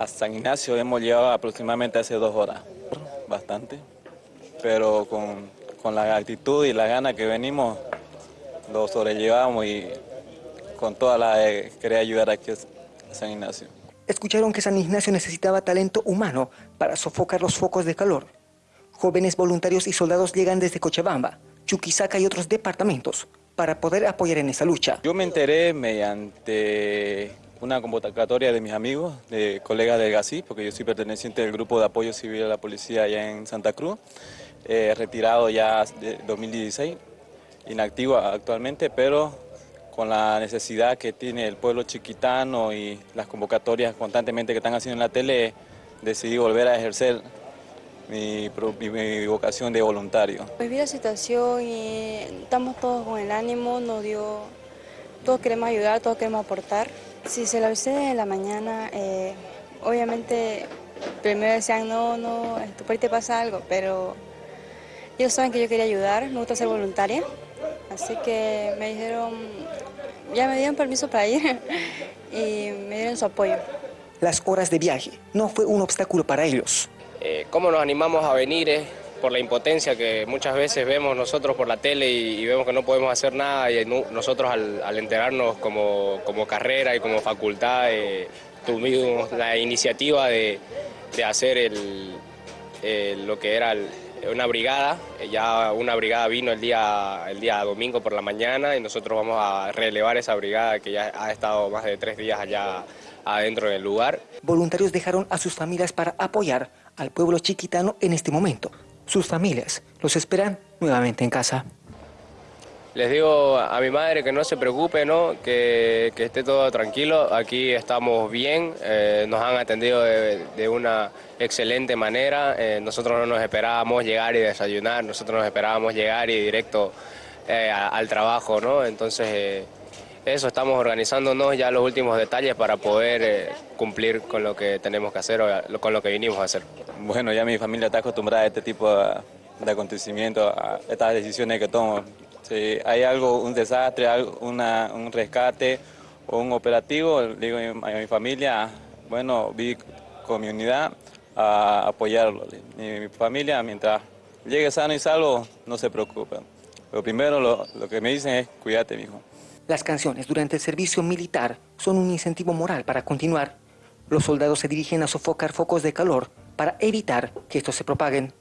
A San Ignacio hemos llegado aproximadamente hace dos horas, bastante, pero con, con la actitud y la gana que venimos, lo sobrellevamos y con toda la querer ayudar aquí a San Ignacio. Escucharon que San Ignacio necesitaba talento humano para sofocar los focos de calor. Jóvenes voluntarios y soldados llegan desde Cochabamba, Chuquisaca y otros departamentos para poder apoyar en esa lucha. Yo me enteré mediante una convocatoria de mis amigos, de colegas del GACI, porque yo soy perteneciente del grupo de apoyo civil a la policía allá en Santa Cruz, eh, retirado ya de 2016, inactivo actualmente, pero con la necesidad que tiene el pueblo chiquitano y las convocatorias constantemente que están haciendo en la tele, decidí volver a ejercer mi, vocación de voluntario. Pues vi la situación y estamos todos con el ánimo, nos dio, todos queremos ayudar, todos queremos aportar. Si se lo avisé en la mañana, eh, obviamente primero decían, no, no, por ahí te pasa algo, pero ellos saben que yo quería ayudar, me gusta ser voluntaria, así que me dijeron, ya me dieron permiso para ir y me dieron su apoyo. Las horas de viaje no fue un obstáculo para ellos. Eh, ¿Cómo nos animamos a venir? Eh? Por la impotencia que muchas veces vemos nosotros por la tele y, vemos que no podemos hacer nada y nosotros al, enterarnos como, como, carrera y como facultad eh, tuvimos la iniciativa de, de hacer el, lo que era una brigada, ya una brigada vino el día, el día domingo por la mañana y nosotros vamos a relevar esa brigada que ya ha estado más de tres días allá adentro del lugar. Voluntarios dejaron a sus familias para apoyar al pueblo chiquitano en este momento sus familias los esperan nuevamente en casa. Les digo a mi madre que no se preocupe, ¿no? Que, esté todo tranquilo. Aquí estamos bien, eh, nos han atendido de, una excelente manera. Eh, nosotros no nos esperábamos llegar y desayunar, nosotros nos esperábamos llegar y directo eh, al trabajo, ¿no? Entonces, eso, estamos organizándonos ya los últimos detalles para poder cumplir con lo que tenemos que hacer o con lo que vinimos a hacer. Bueno, ya mi familia está acostumbrada a este tipo de, acontecimientos, a estas decisiones que tomo. Si hay algo, un desastre, un rescate o un operativo, digo a mi familia, bueno, vi con mi unidad a apoyarlo. mi familia, mientras llegue sano y salvo, no se preocupen. Pero primero lo, lo que me dicen es, cuídate, mijo. Las canciones durante el servicio militar son un incentivo moral para continuar. Los soldados se dirigen a sofocar focos de calor para evitar que estos se propaguen.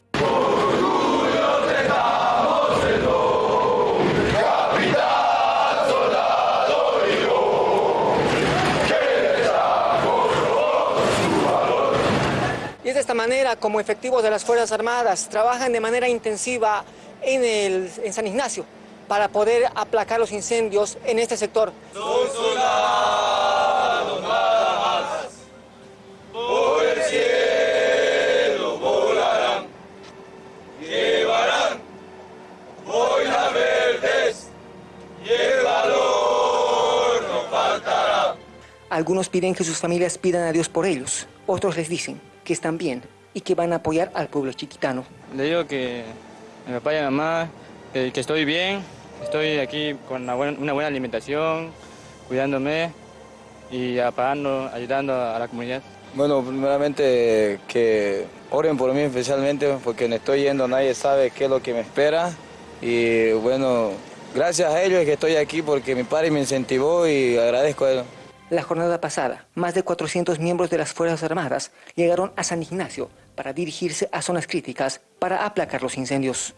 Y es de esta manera como efectivos de las Fuerzas Armadas trabajan de manera intensiva en, en San Ignacio para poder aplacar los incendios en este sector. Algunos piden que sus familias pidan a Dios por ellos, otros les dicen que están bien y que van a apoyar al pueblo chiquitano. Le digo que mi papá y mi mamá, que, estoy bien, estoy aquí con una buena, alimentación, cuidándome y apagando, ayudando a la comunidad. Bueno, primeramente que oren por mí especialmente porque no estoy yendo, nadie sabe qué es lo que me espera y bueno, gracias a ellos es que estoy aquí porque mi padre me incentivó y agradezco a él. La jornada pasada, más de 400 miembros de las Fuerzas Armadas llegaron a San Ignacio para dirigirse a zonas críticas para aplacar los incendios.